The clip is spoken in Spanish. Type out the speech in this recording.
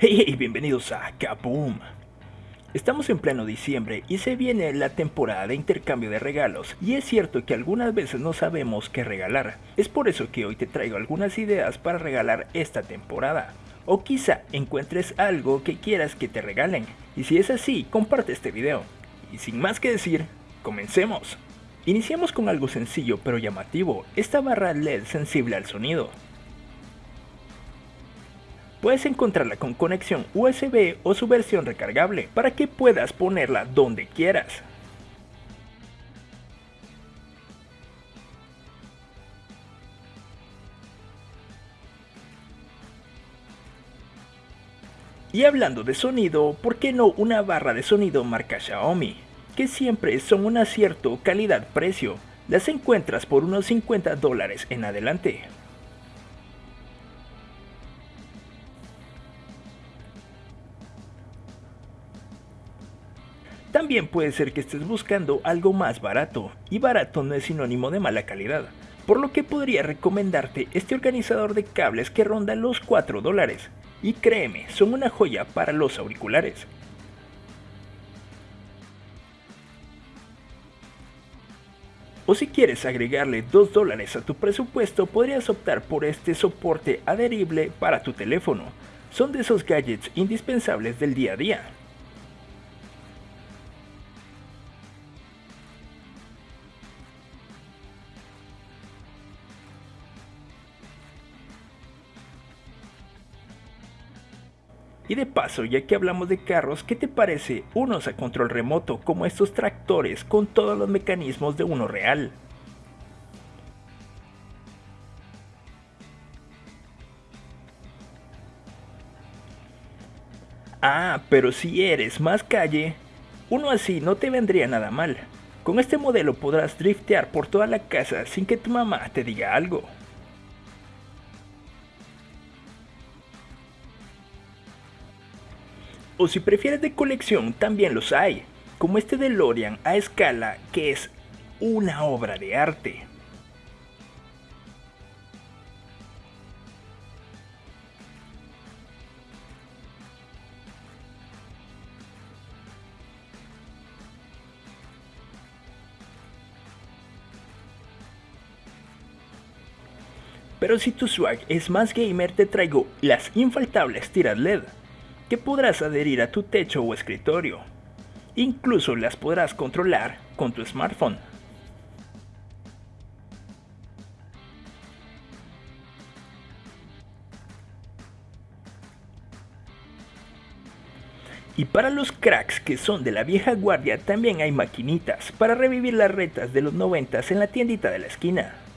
Hey, bienvenidos a Kaboom. Estamos en pleno diciembre y se viene la temporada de intercambio de regalos y es cierto que algunas veces no sabemos qué regalar. Es por eso que hoy te traigo algunas ideas para regalar esta temporada. O quizá encuentres algo que quieras que te regalen. Y si es así, comparte este video. Y sin más que decir, comencemos. Iniciamos con algo sencillo pero llamativo, esta barra LED sensible al sonido. Puedes encontrarla con conexión USB o su versión recargable para que puedas ponerla donde quieras. Y hablando de sonido, ¿por qué no una barra de sonido marca Xiaomi? Que siempre son un acierto calidad-precio. Las encuentras por unos 50 dólares en adelante. También puede ser que estés buscando algo más barato, y barato no es sinónimo de mala calidad, por lo que podría recomendarte este organizador de cables que ronda los 4 dólares, y créeme, son una joya para los auriculares. O si quieres agregarle 2 dólares a tu presupuesto, podrías optar por este soporte adherible para tu teléfono. Son de esos gadgets indispensables del día a día. Y de paso, ya que hablamos de carros, ¿qué te parece unos a control remoto como estos tractores con todos los mecanismos de uno real? Ah, pero si eres más calle, uno así no te vendría nada mal. Con este modelo podrás driftear por toda la casa sin que tu mamá te diga algo. O si prefieres de colección, también los hay, como este de Lorian a escala que es una obra de arte. Pero si tu swag es más gamer te traigo las infaltables tiras LED que podrás adherir a tu techo o escritorio. Incluso las podrás controlar con tu smartphone. Y para los cracks que son de la vieja guardia también hay maquinitas para revivir las retas de los 90 en la tiendita de la esquina.